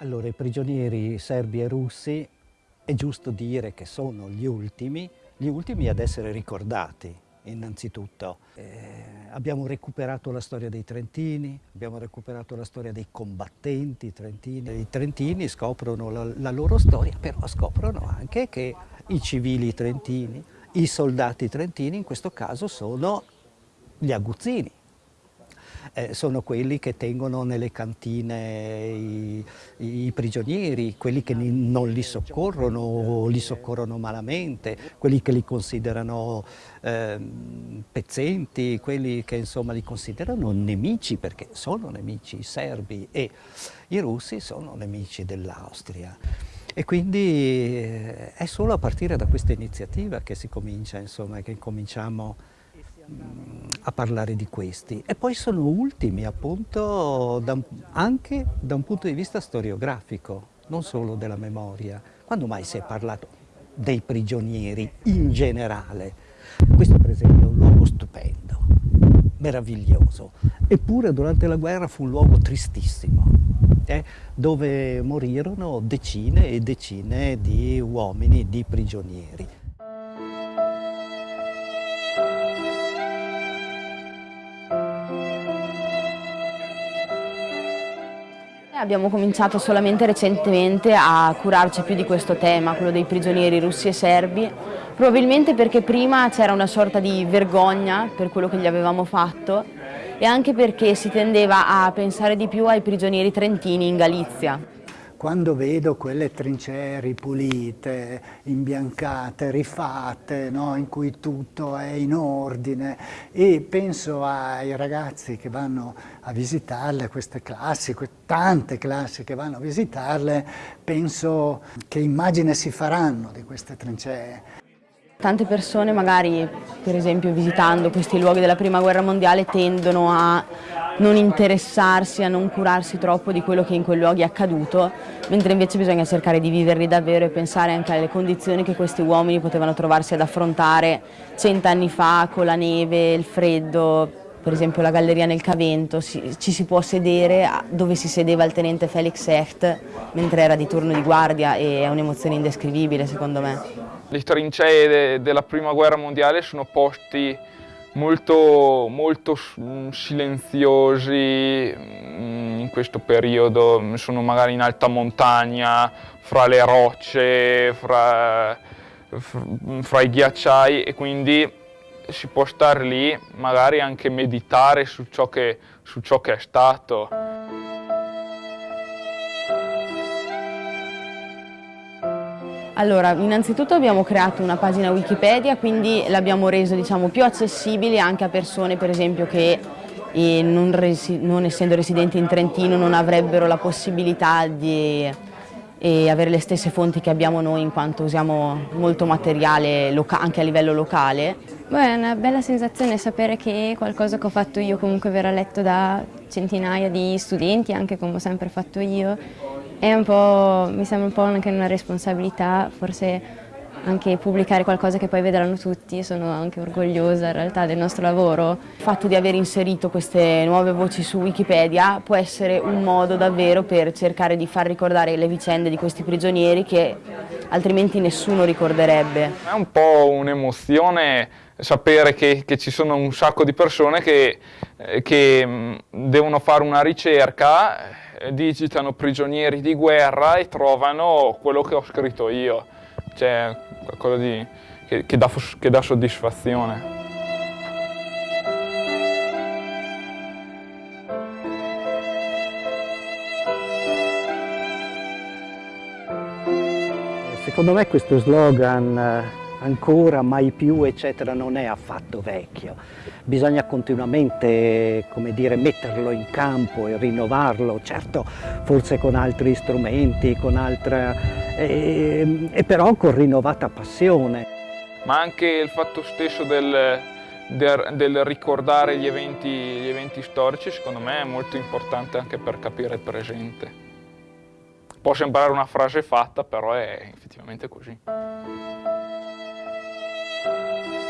i prigionieri serbi e russi è giusto dire che sono gli ultimi, gli ultimi ad essere ricordati innanzitutto. Eh, abbiamo recuperato la storia dei Trentini, abbiamo recuperato la storia dei combattenti trentini. I Trentini scoprono la, la loro storia, però scoprono anche che i civili trentini, i soldati trentini in questo caso sono gli aguzzini, eh, sono quelli che tengono nelle cantine i, i prigionieri, quelli che non li soccorrono o li soccorrono malamente, quelli che li considerano eh, pezzenti, quelli che insomma li considerano nemici, perché sono nemici i serbi e i russi sono nemici dell'Austria. E quindi eh, è solo a partire da questa iniziativa che si comincia, insomma, che cominciamo a parlare di questi e poi sono ultimi appunto da, anche da un punto di vista storiografico, non solo della memoria. Quando mai si è parlato dei prigionieri in generale? Questo per esempio è un luogo stupendo, meraviglioso, eppure durante la guerra fu un luogo tristissimo, eh, dove morirono decine e decine di uomini, di prigionieri. Abbiamo cominciato solamente recentemente a curarci più di questo tema, quello dei prigionieri russi e serbi, probabilmente perché prima c'era una sorta di vergogna per quello che gli avevamo fatto e anche perché si tendeva a pensare di più ai prigionieri trentini in Galizia quando vedo quelle trincee ripulite, imbiancate, rifatte, no? in cui tutto è in ordine e penso ai ragazzi che vanno a visitarle, queste classi, tante classi che vanno a visitarle, penso che immagine si faranno di queste trincee. Tante persone magari, per esempio visitando questi luoghi della prima guerra mondiale, tendono a non interessarsi, a non curarsi troppo di quello che in quei luoghi è accaduto, mentre invece bisogna cercare di viverli davvero e pensare anche alle condizioni che questi uomini potevano trovarsi ad affrontare cent'anni fa con la neve, il freddo, per esempio la galleria nel Cavento, ci si può sedere dove si sedeva il tenente Felix Hecht mentre era di turno di guardia e è un'emozione indescrivibile secondo me. Le trincee de della prima guerra mondiale sono posti molto, molto mm, silenziosi mm, in questo periodo, sono magari in alta montagna, fra le rocce, fra, fra i ghiacciai e quindi si può stare lì, magari anche meditare su ciò che, su ciò che è stato. Allora, innanzitutto abbiamo creato una pagina Wikipedia, quindi l'abbiamo reso diciamo, più accessibile anche a persone per esempio che eh, non, resi non, essendo residenti in Trentino non avrebbero la possibilità di eh, avere le stesse fonti che abbiamo noi in quanto usiamo molto materiale anche a livello locale. Beh, è una bella sensazione sapere che qualcosa che ho fatto io comunque verrà letto da centinaia di studenti, anche come ho sempre fatto io, mi sembra un po' anche una responsabilità, forse anche pubblicare qualcosa che poi vedranno tutti, sono anche orgogliosa in realtà del nostro lavoro. Il fatto di aver inserito queste nuove voci su Wikipedia può essere un modo davvero per cercare di far ricordare le vicende di questi prigionieri che altrimenti nessuno ricorderebbe. È un po' un'emozione sapere che, che, ci sono un sacco di persone che, eh, che mm, devono fare una ricerca digitano prigionieri di guerra e trovano quello che ho scritto io, cioè qualcosa di, che, che, dà, che dà soddisfazione. Secondo me questo slogan ancora, mai più, eccetera, non è affatto vecchio. Bisogna continuamente, come dire, metterlo in campo e rinnovarlo, certo, forse con altri strumenti, con altra, e, e però con rinnovata passione. Ma anche il fatto stesso del, del, del ricordare gli eventi, gli eventi storici, secondo me, è molto importante anche per capire il presente. Può sembrare una frase fatta, però è effettivamente così. Thank you.